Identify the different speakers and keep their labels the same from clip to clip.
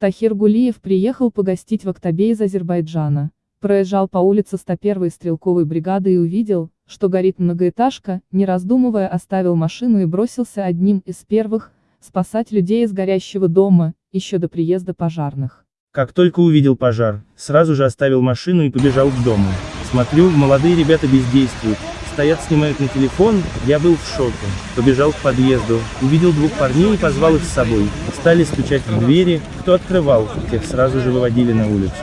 Speaker 1: Тахир Гулиев приехал погостить в Октябе из Азербайджана. Проезжал по улице 101-й стрелковой бригады и увидел, что горит многоэтажка, не раздумывая оставил машину и бросился одним из первых, спасать людей из горящего дома, еще до приезда пожарных.
Speaker 2: Как только увидел пожар, сразу же оставил машину и побежал к дому. Смотрю, молодые ребята бездействуют, стоят снимают на телефон, я был в шоке. Побежал к подъезду, увидел двух парней и позвал их с собой. Стали стучать в двери, кто открывал, тех сразу же выводили на улицу.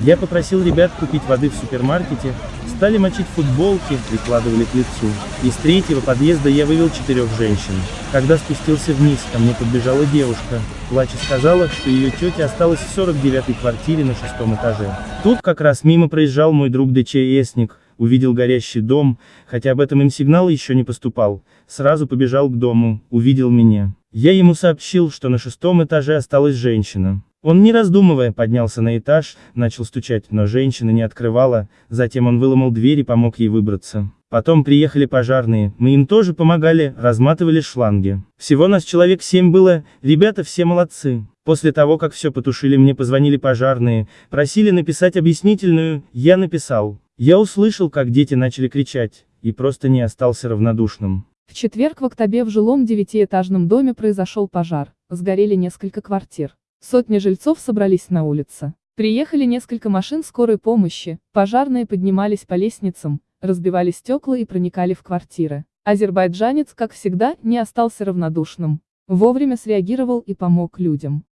Speaker 2: Я попросил ребят купить воды в супермаркете, стали мочить футболки, прикладывали к лицу. Из третьего подъезда я вывел четырех женщин. Когда спустился вниз, ко мне подбежала девушка, плача сказала, что ее тетя осталась в 49-й квартире на шестом этаже. Тут как раз мимо проезжал мой друг ДЧСник, увидел горящий дом, хотя об этом им сигнал еще не поступал, сразу побежал к дому, увидел меня. Я ему сообщил, что на шестом этаже осталась женщина. Он не раздумывая поднялся на этаж, начал стучать, но женщина не открывала, затем он выломал дверь и помог ей выбраться. Потом приехали пожарные, мы им тоже помогали, разматывали шланги. Всего нас человек семь было, ребята все молодцы. После того, как все потушили мне позвонили пожарные, просили написать объяснительную, я написал. Я услышал, как дети начали кричать, и просто не остался равнодушным.
Speaker 1: В четверг в Октябе в жилом девятиэтажном доме произошел пожар, сгорели несколько квартир. Сотни жильцов собрались на улице. Приехали несколько машин скорой помощи, пожарные поднимались по лестницам, разбивали стекла и проникали в квартиры. Азербайджанец, как всегда, не остался равнодушным. Вовремя среагировал и помог людям.